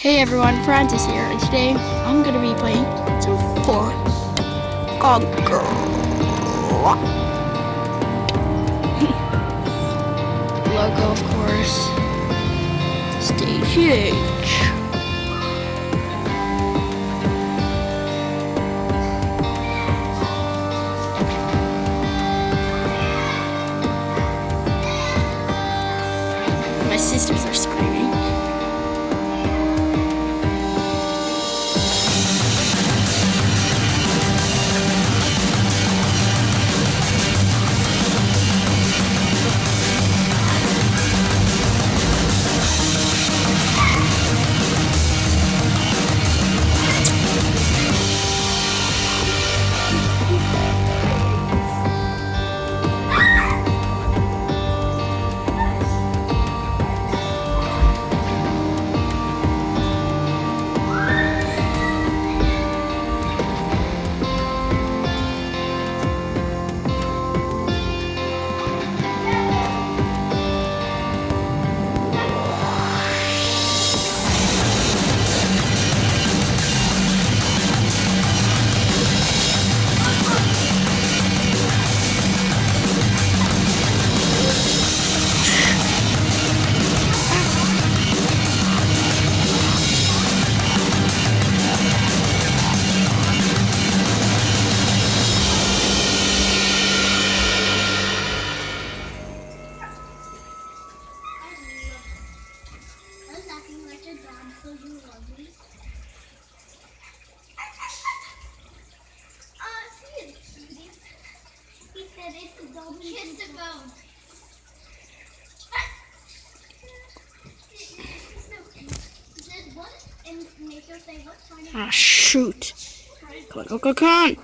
Hey everyone, Francis here, and today I'm gonna be playing some For Conquer. Logo, of course. Stage H. you love me. See you, cutie. He said it's a. Kiss the Ah, shoot. Come on, come on, come on.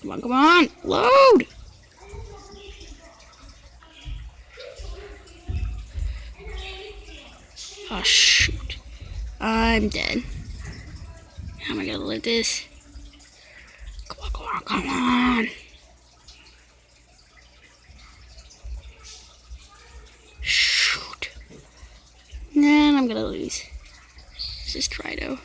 Come on, come on. Load. Oh, shoot. I'm dead. How am I gonna live this? Come on, come on, come on. Shoot. Then I'm gonna lose. This is Trido.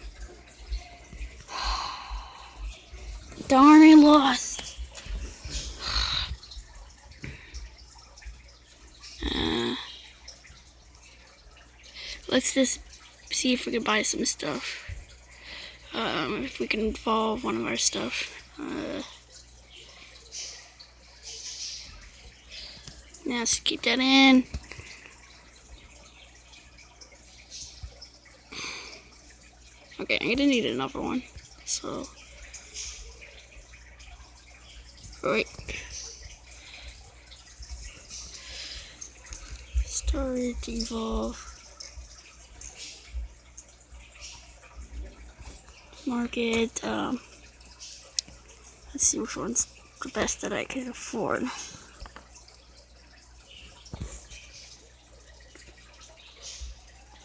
Darn, I lost. Uh, let's just see if we can buy some stuff. Um, if we can evolve one of our stuff. Uh, now let's keep that in. Okay, I'm gonna need another one. So. Right. Storage evolve. Market. Um, let's see which one's the best that I can afford.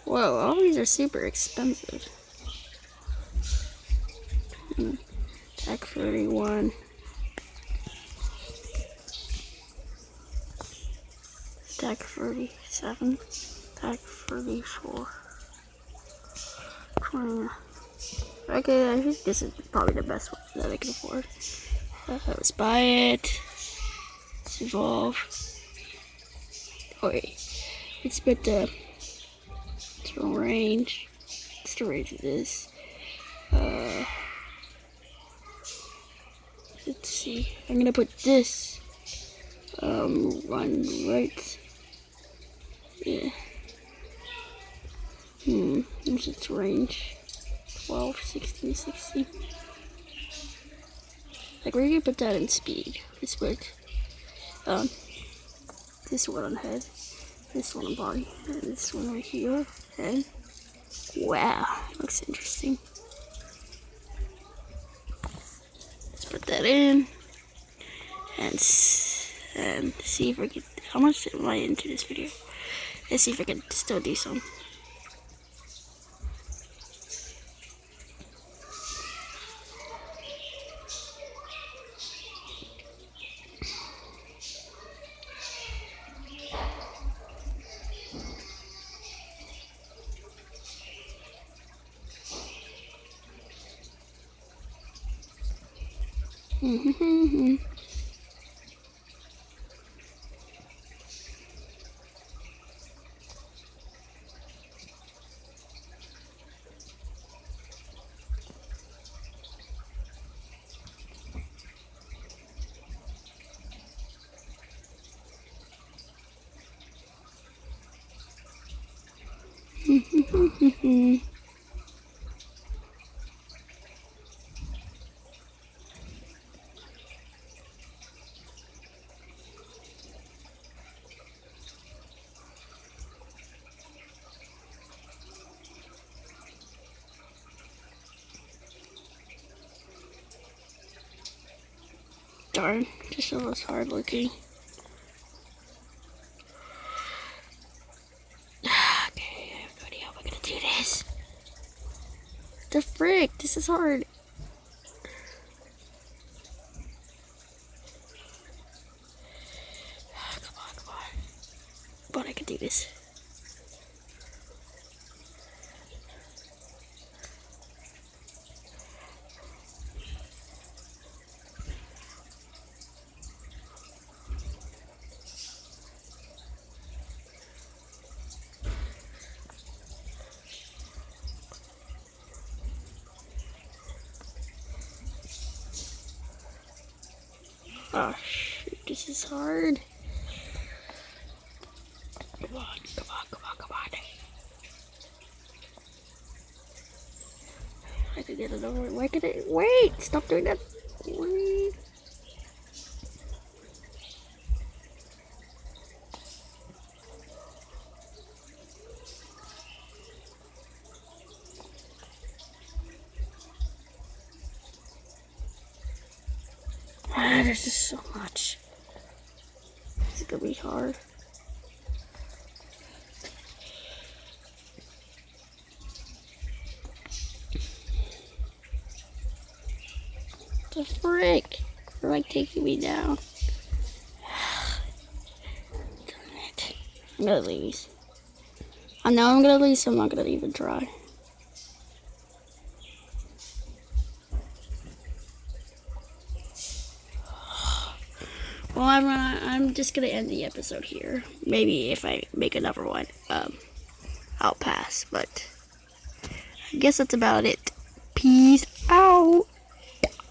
Whoa, all these are super expensive. Hmm. Tech 31. Stack 37, stack 34. 20. Okay, I think this is probably the best one that I can afford. Uh, let's buy it. Let's evolve. Oh let's put the range. What's the range of this? Uh, let's see. I'm gonna put this um run right yeah. Hmm, what's its range? 12, 16, 16. Like, we're gonna put that in speed. This would, um, this one on head, this one on body, and this one right here, head. Wow, looks interesting. Let's put that in, and, and see if I can, how much am I into this video? Let's see if I can still do some. Mm-hmm. Darn, just so less hard looking. Okay, idea how we're gonna do this. The frick, this is hard. Come on, come on. But I can do this. Oh shoot, this is hard. Come on, come on, come on, come on. I could get it over. Why could it wait? Stop doing that. Wait. Ah, there's just so much. It's gonna be hard. The frick? They're like taking me down. Darn it. I'm gonna lose. I know I'm gonna lose, so I'm not gonna even try. Well, I'm gonna, I'm just gonna end the episode here. Maybe if I make another one, um, I'll pass. But I guess that's about it. Peace